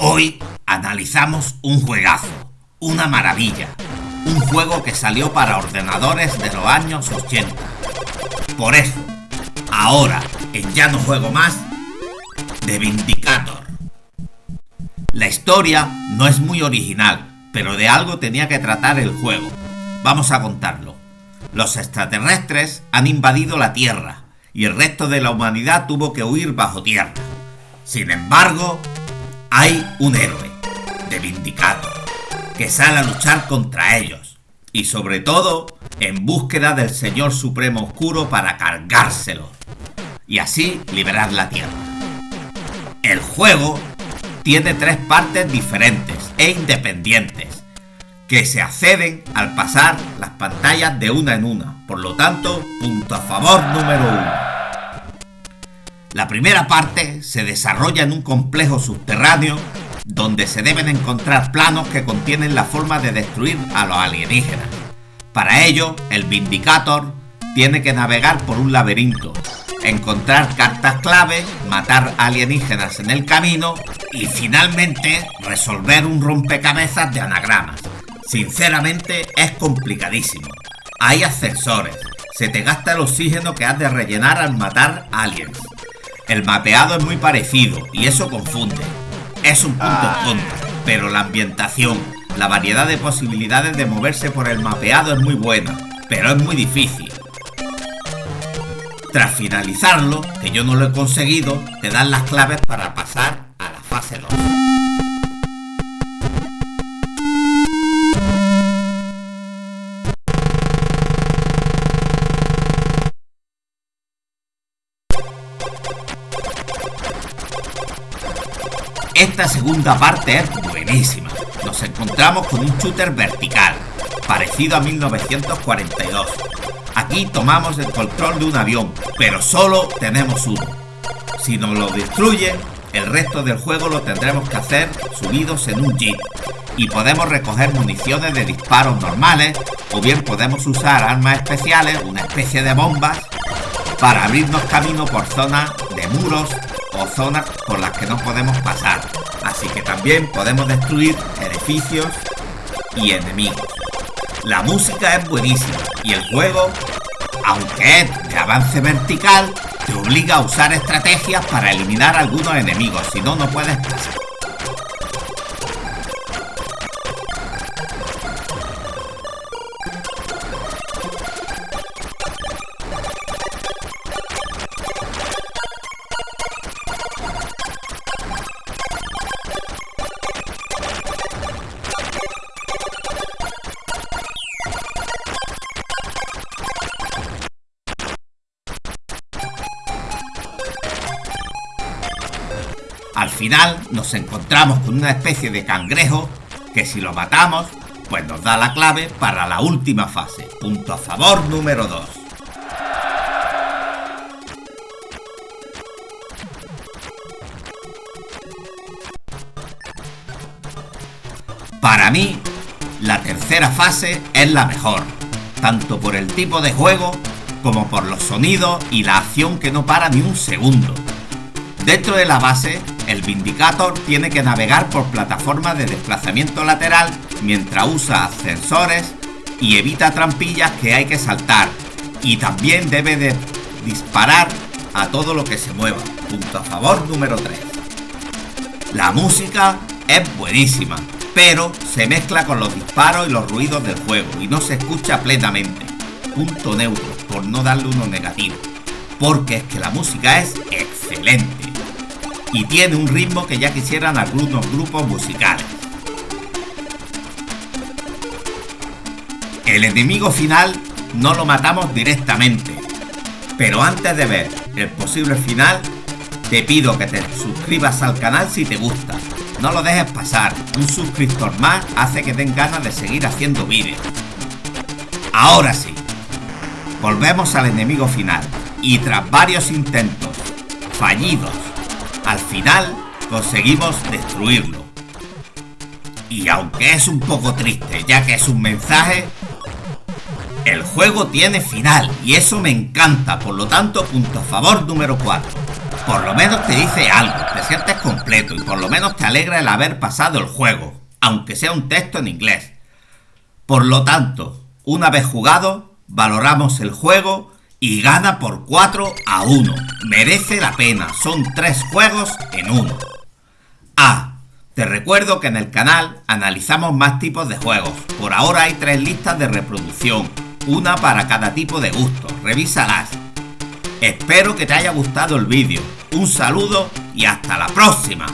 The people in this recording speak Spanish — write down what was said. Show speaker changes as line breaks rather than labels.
Hoy analizamos un juegazo, una maravilla, un juego que salió para ordenadores de los años 80. Por eso, ahora en Ya no juego más, The Vindicator. La historia no es muy original, pero de algo tenía que tratar el juego. Vamos a contarlo. Los extraterrestres han invadido la Tierra y el resto de la humanidad tuvo que huir bajo tierra. Sin embargo, hay un héroe, de Vindicator, que sale a luchar contra ellos y sobre todo en búsqueda del Señor Supremo Oscuro para cargárselo y así liberar la Tierra. El juego tiene tres partes diferentes e independientes que se acceden al pasar las pantallas de una en una, por lo tanto, punto a favor número uno. La primera parte se desarrolla en un complejo subterráneo donde se deben encontrar planos que contienen la forma de destruir a los alienígenas. Para ello, el Vindicator tiene que navegar por un laberinto, encontrar cartas clave, matar alienígenas en el camino y finalmente resolver un rompecabezas de anagramas. Sinceramente es complicadísimo. Hay ascensores, se te gasta el oxígeno que has de rellenar al matar aliens. El mapeado es muy parecido y eso confunde. Es un punto en ah. contra, pero la ambientación, la variedad de posibilidades de moverse por el mapeado es muy buena, pero es muy difícil. Tras finalizarlo, que yo no lo he conseguido, te dan las claves para pasar a la fase 2. Esta segunda parte es buenísima. Nos encontramos con un shooter vertical, parecido a 1942. Aquí tomamos el control de un avión, pero solo tenemos uno. Si nos lo destruyen, el resto del juego lo tendremos que hacer subidos en un jeep. Y podemos recoger municiones de disparos normales, o bien podemos usar armas especiales, una especie de bombas, para abrirnos camino por zonas de muros o zonas por las que no podemos pasar. Así que también podemos destruir edificios y enemigos. La música es buenísima y el juego, aunque es de avance vertical, te obliga a usar estrategias para eliminar algunos enemigos, si no, no puedes pasar. Final nos encontramos con una especie de cangrejo que si lo matamos, pues nos da la clave para la última fase. Punto a favor número 2. Para mí, la tercera fase es la mejor, tanto por el tipo de juego como por los sonidos y la acción que no para ni un segundo. Dentro de la base el Vindicator tiene que navegar por plataformas de desplazamiento lateral mientras usa ascensores y evita trampillas que hay que saltar. Y también debe de disparar a todo lo que se mueva. Punto a favor número 3. La música es buenísima, pero se mezcla con los disparos y los ruidos del juego y no se escucha plenamente. Punto neutro, por no darle uno negativo. Porque es que la música es excelente y tiene un ritmo que ya quisieran algunos grupos musicales. El enemigo final no lo matamos directamente, pero antes de ver el posible final, te pido que te suscribas al canal si te gusta. No lo dejes pasar, un suscriptor más hace que den ganas de seguir haciendo vídeos. Ahora sí, volvemos al enemigo final y tras varios intentos fallidos al final conseguimos destruirlo. Y aunque es un poco triste, ya que es un mensaje, el juego tiene final y eso me encanta, por lo tanto, punto a favor número 4. por lo menos te dice algo, te sientes completo y por lo menos te alegra el haber pasado el juego, aunque sea un texto en inglés. Por lo tanto, una vez jugado, valoramos el juego y gana por 4 a 1. Merece la pena, son 3 juegos en uno. Ah, te recuerdo que en el canal analizamos más tipos de juegos. Por ahora hay 3 listas de reproducción, una para cada tipo de gusto. Revísalas. Espero que te haya gustado el vídeo. Un saludo y hasta la próxima.